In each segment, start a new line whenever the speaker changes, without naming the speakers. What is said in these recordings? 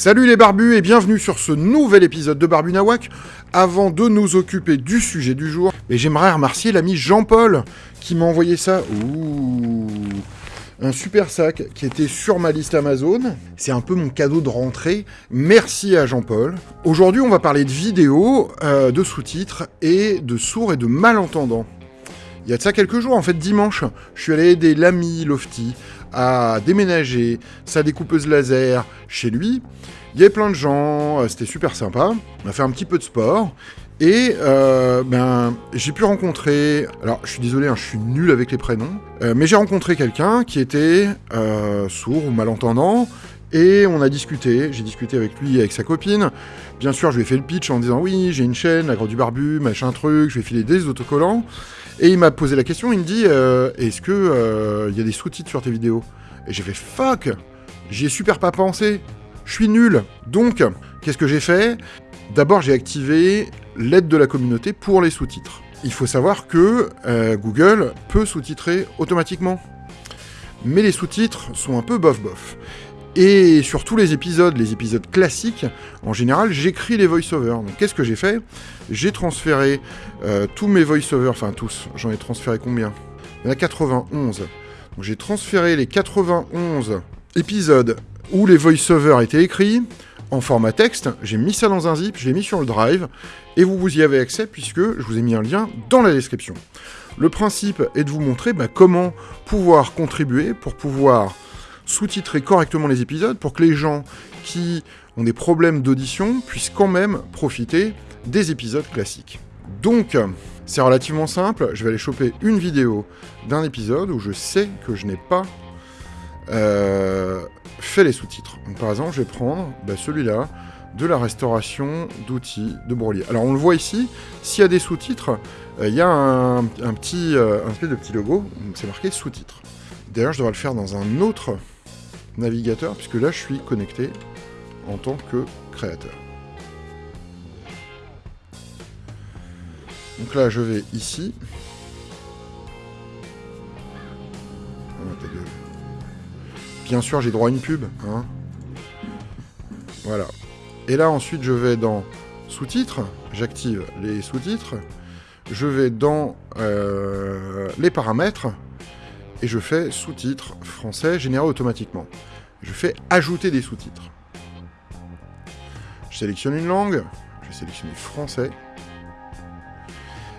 Salut les barbus et bienvenue sur ce nouvel épisode de Barbu Nawak. Avant de nous occuper du sujet du jour, j'aimerais remercier l'ami Jean-Paul qui m'a envoyé ça. Ouh un super sac qui était sur ma liste Amazon. C'est un peu mon cadeau de rentrée. Merci à Jean-Paul. Aujourd'hui, on va parler de vidéos, euh, de sous-titres et de sourds et de malentendants. Il y a de ça quelques jours, en fait dimanche, je suis allé aider l'ami Lofty à déménager sa découpeuse laser chez lui. Il y avait plein de gens, euh, c'était super sympa. On a fait un petit peu de sport. Et euh, ben, j'ai pu rencontrer, alors je suis désolé, hein, je suis nul avec les prénoms, euh, mais j'ai rencontré quelqu'un qui était sourd ou malentendant, et on a discuté, j'ai discuté avec lui et avec sa copine. Bien sûr, je lui ai fait le pitch en disant oui, j'ai une chaîne, la Grande du Barbu, machin truc, je vais filer des autocollants. Et il m'a posé la question, il me dit euh, Est-ce que euh, y a des sous-titres sur tes vidéos? Et j'ai fait Fuck J'y ai super pas pensé Je suis nul Donc, qu'est-ce que j'ai fait? D'abord, j'ai activé l'aide de la communauté pour les sous-titres. Il faut savoir que euh, Google peut sous-titrer automatiquement. Mais les sous-titres sont un peu bof-bof. Et sur tous les épisodes, les épisodes classiques, en général, j'écris les voice-overs. Donc qu'est-ce que j'ai fait? J'ai transféré euh, tous mes voice-overs, enfin tous, j'en ai transféré combien? Il y en a 91. Donc j'ai transféré les 91 épisodes où les voice-overs étaient écrits en format texte, j'ai mis ça dans un zip, je l'ai mis sur le drive, et vous, vous y avez accès puisque je vous ai mis un lien dans la description. Le principe est de vous montrer bah, comment pouvoir contribuer pour pouvoir sous-titrer correctement les épisodes pour que les gens qui ont des problèmes d'audition puissent quand même profiter des épisodes classiques. Donc, c'est relativement simple, je vais aller choper une vidéo d'un épisode où je sais que je n'ai pas euh, fait les sous-titres. Par exemple, je vais prendre bah, celui-là, de la restauration d'outils de Brolier. Alors on le voit ici, s'il y a des sous-titres, euh, il y a un, petit, euh, un de petit logo, c'est marqué sous-titres. D'ailleurs, je devrais le faire dans un autre navigateur, puisque là je suis connecté en tant que créateur. Donc là je vais ici. Oh, Bien sûr j'ai droit à une pub. Hein. Voilà. Et là ensuite je vais dans sous-titres, j'active les sous-titres, je vais dans euh, les paramètres, et je fais sous-titres français générés automatiquement. Je fais ajouter des sous-titres. Je sélectionne une langue, je vais sélectionner français.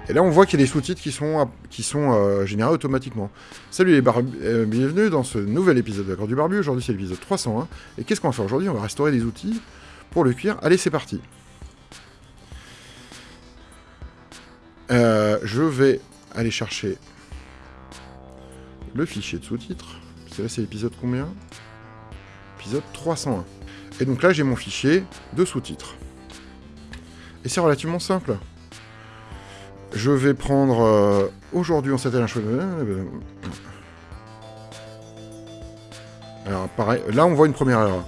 Et là, on voit qu'il y a des sous-titres qui sont, qui sont euh, générés automatiquement. Salut les barbus, euh, bienvenue dans ce nouvel épisode de l'accord du barbu. Aujourd'hui, c'est l'épisode 301. Et qu'est-ce qu'on va faire aujourd'hui? On va restaurer des outils pour le cuir. Allez, c'est parti. Euh, je vais aller chercher le fichier de sous-titres. Que là, c'est l'épisode combien? Épisode 301. Et donc là, j'ai mon fichier de sous-titres. Et c'est relativement simple. Je vais prendre... Euh, aujourd'hui, on s'attelle à un choix... Alors, pareil, là, on voit une première erreur.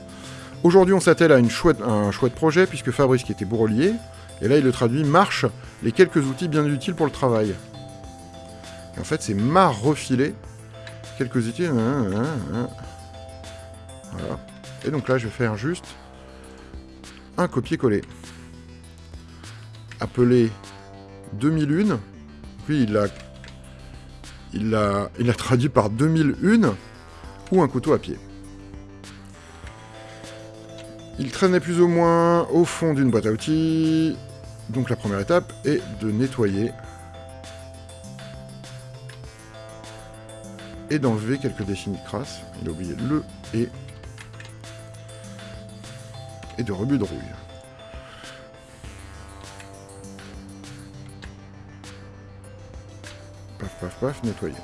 Aujourd'hui, on s'attelle à chouette, un chouette projet, puisque Fabrice, qui était bourrelier, et là, il le traduit, marche les quelques outils bien utiles pour le travail. En fait, c'est m'a refilé quelques outils. Hein, hein, hein. Voilà. Et donc là, je vais faire juste un copier-coller. Appelé 2001. Puis il l'a il l'a il a traduit par 2001 ou un couteau à pied. Il traînait plus ou moins au fond d'une boîte à outils. Donc la première étape est de nettoyer et d'enlever quelques dessins de crasse. Il a oublié le et et de rebut de rouille. Paf, paf, paf, nettoyer.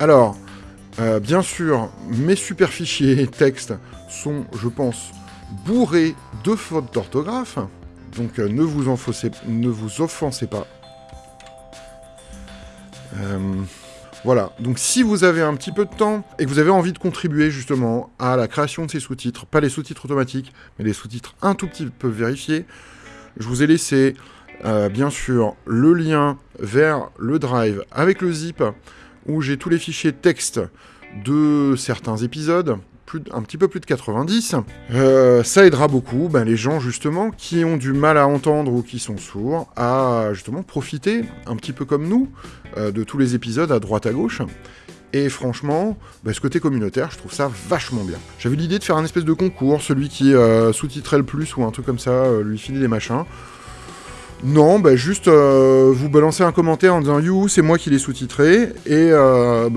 Alors, euh, bien sûr, mes super fichiers texte sont, je pense, bourrés de fautes d'orthographe. Donc euh, ne, vous ne vous offensez pas. Euh, voilà, donc si vous avez un petit peu de temps et que vous avez envie de contribuer justement à la création de ces sous-titres, pas les sous-titres automatiques, mais les sous-titres un tout petit peu vérifiés, je vous ai laissé euh, bien sûr le lien vers le drive avec le zip où j'ai tous les fichiers texte de certains épisodes, un petit peu plus de 90. Euh, ça aidera beaucoup ben, les gens justement qui ont du mal à entendre ou qui sont sourds à justement profiter, un petit peu comme nous, euh, de tous les épisodes à droite à gauche. Et franchement, ben, ce côté communautaire, je trouve ça vachement bien. J'avais l'idée de faire un espèce de concours, celui qui euh, sous-titrait le plus ou un truc comme ça, lui filer des machins. Non, bah juste vous balancez un commentaire en disant You, c'est moi qui l'ai sous-titré. Et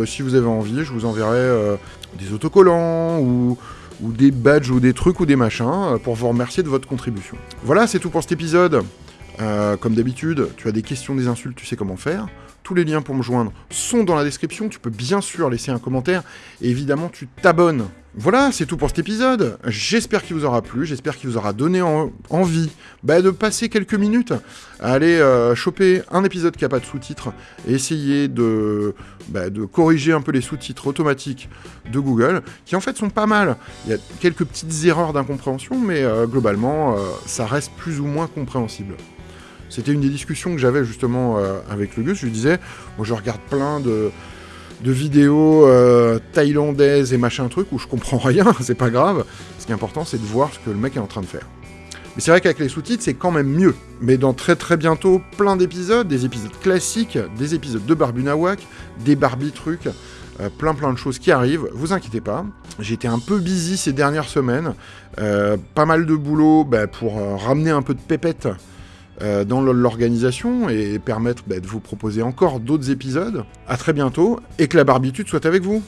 si vous avez envie, je vous enverrai des autocollants ou, des badges ou des trucs ou des machins euh, pour vous remercier de votre contribution. Voilà, c'est tout pour cet épisode. Euh, comme d'habitude, tu as des questions, des insultes, tu sais comment faire. Tous les liens pour me joindre sont dans la description. Tu peux bien sûr laisser un commentaire. Et évidemment, tu t'abonnes. Voilà, c'est tout pour cet épisode. J'espère qu'il vous aura plu. J'espère qu'il vous aura donné envie bah, de passer quelques minutes à aller euh, choper un épisode qui n'a pas de sous-titres et essayer de, bah, de corriger un peu les sous-titres automatiques de Google, qui en fait sont pas mal. Il y a quelques petites erreurs d'incompréhension, mais euh, globalement, euh, ça reste plus ou moins compréhensible. C'était une des discussions que j'avais justement avec le Gus. Je lui disais, moi je regarde plein de, vidéos euh, thaïlandaises et machin truc où je comprends rien, c'est pas grave. Ce qui est important, c'est de voir ce que le mec est en train de faire. Mais c'est vrai qu'avec les sous-titres, c'est quand même mieux. Mais dans très très bientôt, plein d'épisodes, des épisodes classiques, des épisodes de Barbunawak, des Barbie trucs, euh, plein plein de choses qui arrivent. Vous inquiétez pas. J'étais un peu busy ces dernières semaines. pas mal de boulot bah, pour ramener un peu de pépette euh, dans l'organisation et permettre bah, de vous proposer encore d'autres épisodes. A très bientôt et que la barbitude soit avec vous.